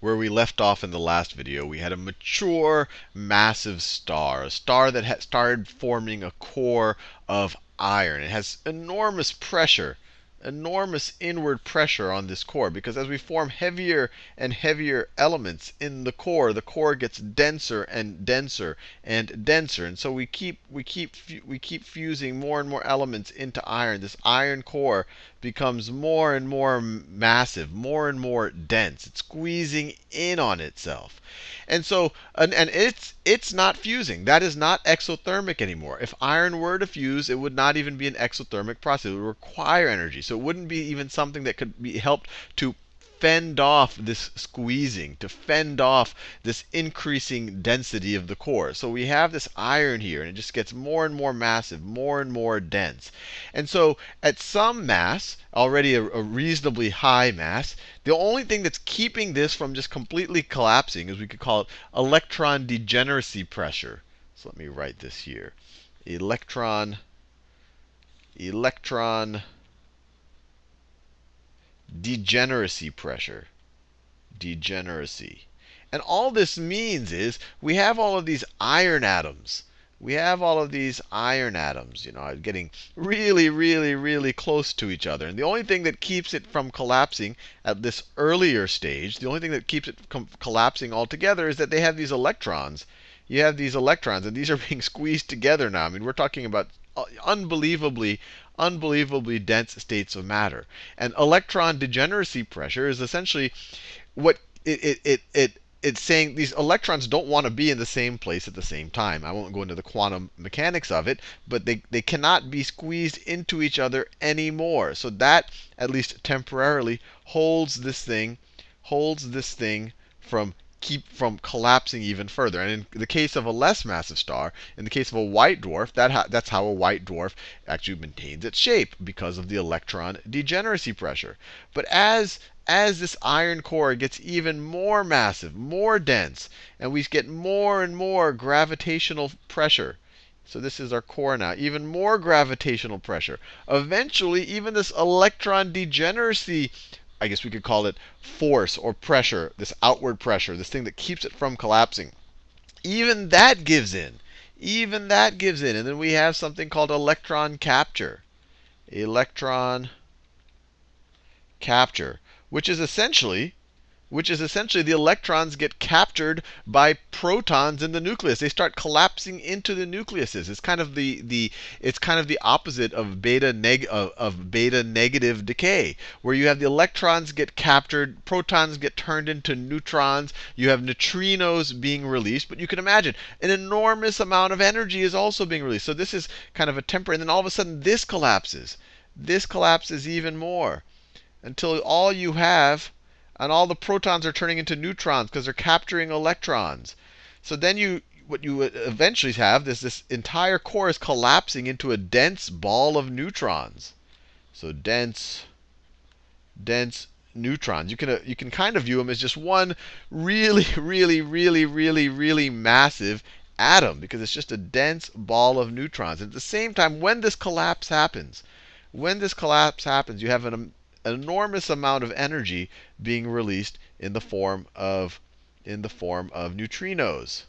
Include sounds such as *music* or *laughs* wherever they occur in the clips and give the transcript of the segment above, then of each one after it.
where we left off in the last video. We had a mature, massive star, a star that had started forming a core of iron. It has enormous pressure enormous inward pressure on this core because as we form heavier and heavier elements in the core, the core gets denser and denser and denser. And so we keep we keep we keep fusing more and more elements into iron. This iron core becomes more and more massive, more and more dense. It's squeezing in on itself. And so, and, and it's it's not fusing. That is not exothermic anymore. If iron were to fuse, it would not even be an exothermic process. It would require energy. So it wouldn't be even something that could be helped to fend off this squeezing, to fend off this increasing density of the core. So we have this iron here, and it just gets more and more massive, more and more dense. And so at some mass, already a, a reasonably high mass, the only thing that's keeping this from just completely collapsing is we could call it electron degeneracy pressure. So let me write this here. Electron, electron degeneracy pressure. Degeneracy. And all this means is we have all of these iron atoms. We have all of these iron atoms, you know, getting really, really, really close to each other. And the only thing that keeps it from collapsing at this earlier stage, the only thing that keeps it from collapsing altogether is that they have these electrons. You have these electrons, and these are *laughs* being squeezed together now. I mean, we're talking about uh, unbelievably unbelievably dense states of matter. And electron degeneracy pressure is essentially what it, it, it, it it's saying these electrons don't want to be in the same place at the same time. I won't go into the quantum mechanics of it, but they, they cannot be squeezed into each other anymore. So that, at least temporarily, holds this thing, holds this thing from keep from collapsing even further. And in the case of a less massive star, in the case of a white dwarf, that that's how a white dwarf actually maintains its shape because of the electron degeneracy pressure. But as as this iron core gets even more massive, more dense, and we get more and more gravitational pressure, so this is our core now. Even more gravitational pressure. Eventually, even this electron degeneracy I guess we could call it force or pressure, this outward pressure, this thing that keeps it from collapsing. Even that gives in. Even that gives in. And then we have something called electron capture. Electron capture, which is essentially which is essentially the electrons get captured by protons in the nucleus. They start collapsing into the nucleuses. It's kind of the, the it's kind of the opposite of beta neg of, of beta negative decay, where you have the electrons get captured, protons get turned into neutrons, you have neutrinos being released. But you can imagine an enormous amount of energy is also being released. So this is kind of a temporary, and then all of a sudden this collapses. This collapses even more until all you have and all the protons are turning into neutrons because they're capturing electrons. So then you what you eventually have is this entire core is collapsing into a dense ball of neutrons. So dense, dense neutrons. You can you can kind of view them as just one really, *laughs* really, really, really, really massive atom because it's just a dense ball of neutrons. And at the same time, when this collapse happens, when this collapse happens, you have an an enormous amount of energy being released in the form of in the form of neutrinos.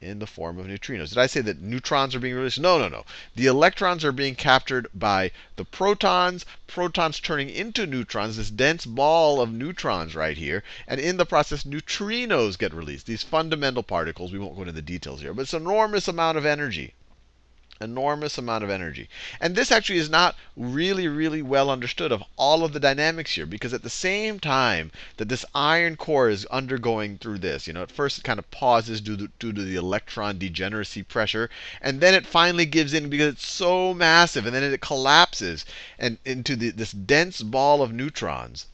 In the form of neutrinos. Did I say that neutrons are being released? No, no, no. The electrons are being captured by the protons, protons turning into neutrons, this dense ball of neutrons right here. And in the process, neutrinos get released, these fundamental particles. We won't go into the details here, but it's an enormous amount of energy enormous amount of energy. And this actually is not really, really well understood of all of the dynamics here, because at the same time that this iron core is undergoing through this, you know, at first it kind of pauses due to, due to the electron degeneracy pressure, and then it finally gives in because it's so massive, and then it collapses and into the, this dense ball of neutrons.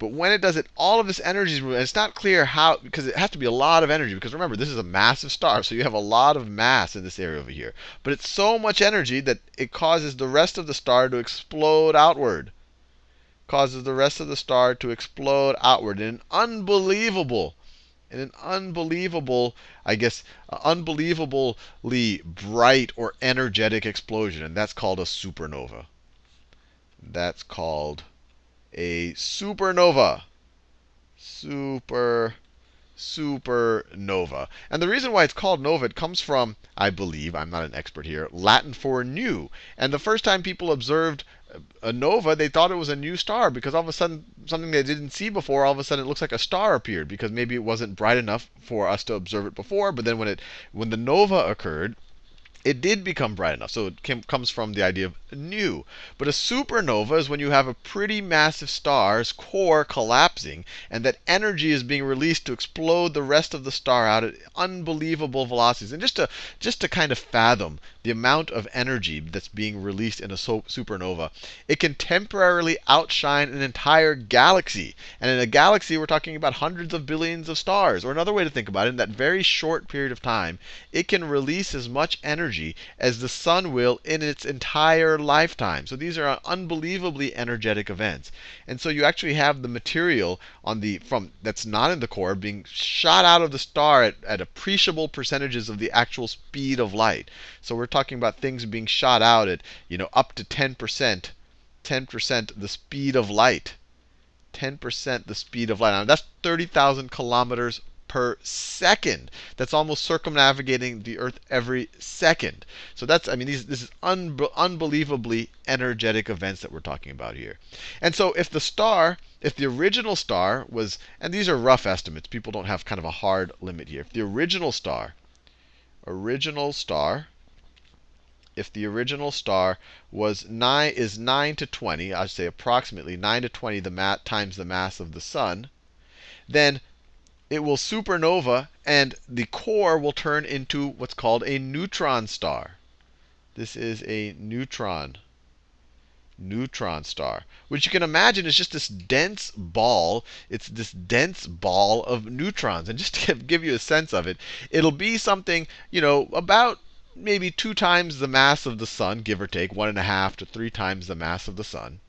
But when it does it, all of this energy is. And it's not clear how, because it has to be a lot of energy. Because remember, this is a massive star, so you have a lot of mass in this area over here. But it's so much energy that it causes the rest of the star to explode outward. Causes the rest of the star to explode outward in an unbelievable, in an unbelievable, I guess, uh, unbelievably bright or energetic explosion. And that's called a supernova. That's called a supernova. super supernova. And the reason why it's called nova, it comes from, I believe, I'm not an expert here, Latin for new. And the first time people observed a nova, they thought it was a new star because all of a sudden, something they didn't see before, all of a sudden it looks like a star appeared because maybe it wasn't bright enough for us to observe it before. But then when it when the nova occurred, it did become bright enough. So it came, comes from the idea of new. But a supernova is when you have a pretty massive star's core collapsing, and that energy is being released to explode the rest of the star out at unbelievable velocities. And just to just to kind of fathom the amount of energy that's being released in a supernova, it can temporarily outshine an entire galaxy. And in a galaxy, we're talking about hundreds of billions of stars. Or another way to think about it, in that very short period of time, it can release as much energy energy as the sun will in its entire lifetime. So these are unbelievably energetic events. And so you actually have the material on the from that's not in the core being shot out of the star at, at appreciable percentages of the actual speed of light. So we're talking about things being shot out at, you know, up to 10%, 10% the speed of light. 10% the speed of light. Now that's 30,000 kilometers per second. That's almost circumnavigating the Earth every second. So that's, I mean, these, this is un unbelievably energetic events that we're talking about here. And so if the star, if the original star was, and these are rough estimates, people don't have kind of a hard limit here. If the original star, original star, if the original star was 9 is 9 to 20, I'd say approximately 9 to 20 the times the mass of the sun, then it will supernova, and the core will turn into what's called a neutron star. This is a neutron neutron star, which you can imagine is just this dense ball. It's this dense ball of neutrons. And just to give you a sense of it, it'll be something, you know, about maybe two times the mass of the sun, give or take, one and a half to three times the mass of the sun.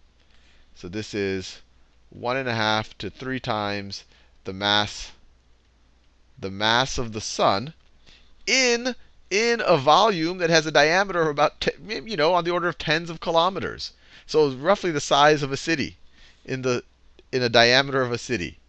So this is one and a half to three times the mass the mass of the sun in in a volume that has a diameter of about, you know, on the order of tens of kilometers. So roughly the size of a city in the in a diameter of a city.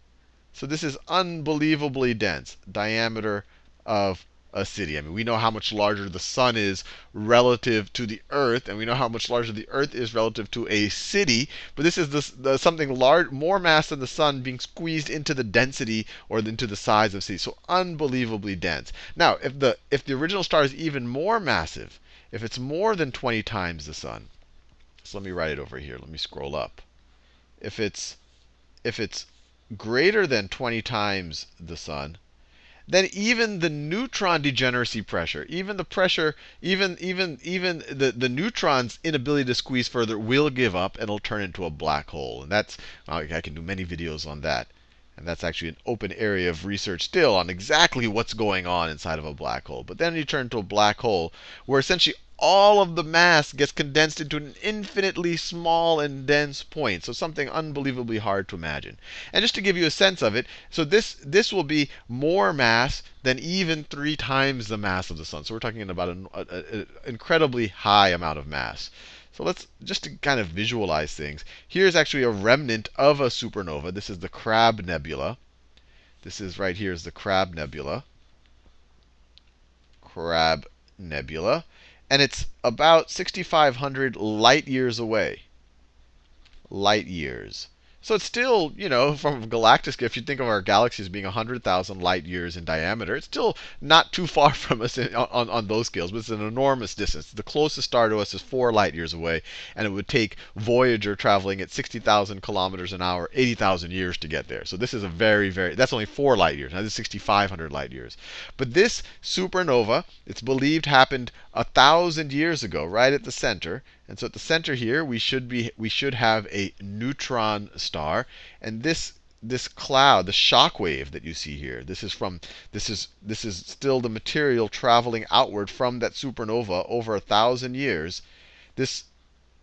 So this is unbelievably dense diameter of a city. I mean, we know how much larger the sun is relative to the earth, and we know how much larger the earth is relative to a city. But this is the, the, something large, more mass than the sun being squeezed into the density or into the size of city. So unbelievably dense. Now, if the if the original star is even more massive, if it's more than 20 times the sun, so let me write it over here. Let me scroll up. If it's if it's greater than 20 times the sun, then even the neutron degeneracy pressure, even the pressure, even even even the, the neutron's inability to squeeze further will give up and it'll turn into a black hole. And that's I can do many videos on that. And that's actually an open area of research still on exactly what's going on inside of a black hole. But then you turn to a black hole where essentially all of the mass gets condensed into an infinitely small and dense point. So something unbelievably hard to imagine. And just to give you a sense of it, so this, this will be more mass than even three times the mass of the sun. So we're talking about an incredibly high amount of mass. So let's just to kind of visualize things. Here's actually a remnant of a supernova. This is the Crab Nebula. This is right here is the Crab Nebula. Crab Nebula and it's about 6,500 light years away. Light years. So it's still, you know, *laughs* from galactic, if you think of our galaxy as being 100,000 light years in diameter, it's still not too far *laughs* from us in, on, on those scales, but it's an enormous distance. The closest star to us is four light years away, and it would take Voyager traveling at 60,000 kilometers an hour, 80,000 years to get there. So this is a very, very, that's only four light years. Now this is 6,500 light years. But this supernova, it's believed happened a thousand years ago, right at the center. And so at the center here, we should be we should have a neutron star, and this this cloud, the shock wave that you see here, this is from this is this is still the material traveling outward from that supernova over a thousand years. This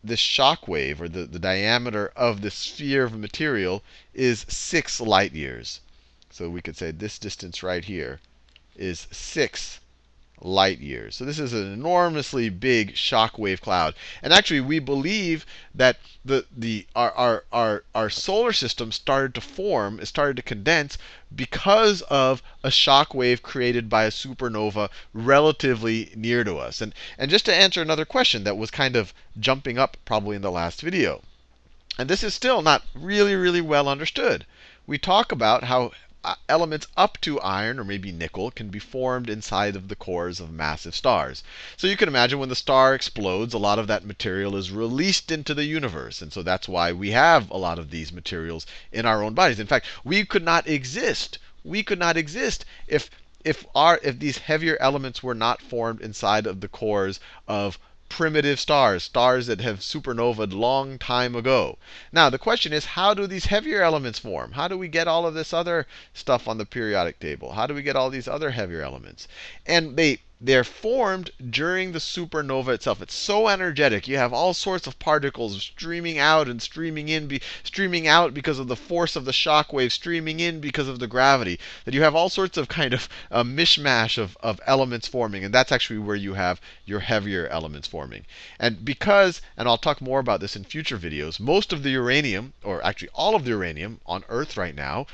this shock wave, or the, the diameter of the sphere of material, is six light years. So we could say this distance right here is six light years. So this is an enormously big shock wave cloud. And actually, we believe that the, the, our, our, our, our solar system started to form, it started to condense because of a shock wave created by a supernova relatively near to us. And, and just to answer another question that was kind of jumping up probably in the last video. And this is still not really, really well understood. We talk about how Uh, elements up to iron or maybe nickel can be formed inside of the cores of massive stars. So you can imagine when the star explodes, a lot of that material is released into the universe. And so that's why we have a lot of these materials in our own bodies. In fact, we could not exist. We could not exist if if our if these heavier elements were not formed inside of the cores of primitive stars, stars that have supernovaed long time ago. Now, the question is, how do these heavier elements form? How do we get all of this other stuff on the periodic table? How do we get all these other heavier elements? And they they're formed during the supernova itself. It's so energetic. You have all sorts of particles streaming out and streaming in, streaming out because of the force of the shock wave, streaming in because of the gravity. That you have all sorts of kind of a mishmash of, of elements forming. And that's actually where you have your heavier elements forming. And because, and I'll talk more about this in future videos, most of the uranium, or actually all of the uranium on Earth right now,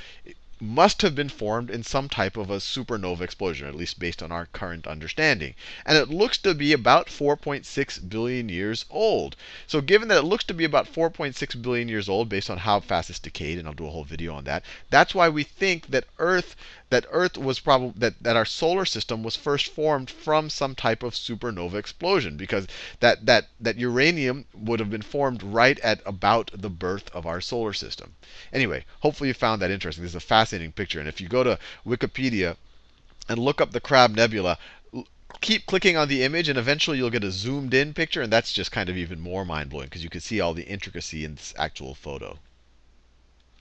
must have been formed in some type of a supernova explosion, at least based on our current understanding. And it looks to be about 4.6 billion years old. So given that it looks to be about 4.6 billion years old based on how fast it's decayed, and I'll do a whole video on that, that's why we think that Earth that Earth was probably that, that our solar system was first formed from some type of supernova explosion, because that that that uranium would have been formed right at about the birth of our solar system. Anyway, hopefully you found that interesting. This is a fascinating picture, and if you go to Wikipedia and look up the Crab Nebula, keep clicking on the image, and eventually you'll get a zoomed in picture, and that's just kind of even more mind blowing because you can see all the intricacy in this actual photo.